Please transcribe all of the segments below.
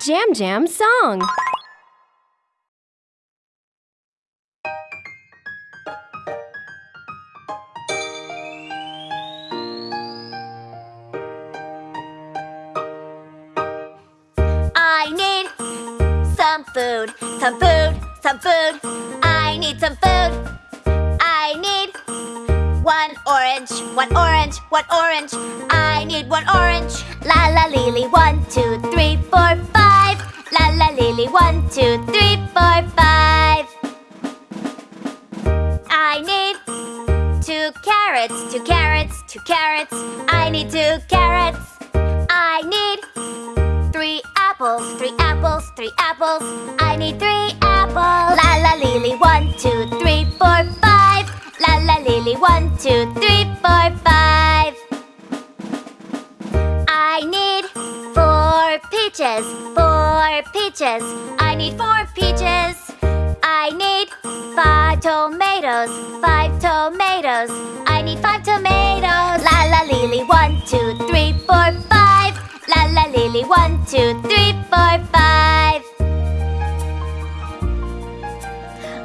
Jam Jam song. I need some food, some food, some food. I need some food. I need one orange, one orange, one orange. I need one orange. La la lily, one, two, three, four. La lily, one, two, three, four, five. I need two carrots, two carrots, two carrots. I need two carrots. I need Three apples, three apples, three apples. I need three apples. La la lily, one, two, three, four, five. La la lily, one, two, three, four, five. Peaches, four peaches. I need four peaches. I need five tomatoes, five tomatoes. I need five tomatoes. La la lily, one, two, three, four, five. La la lily, one, two, three, four, five.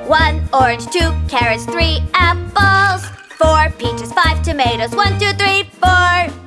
One orange, two carrots, three apples, four peaches, five tomatoes. One, two, three, four.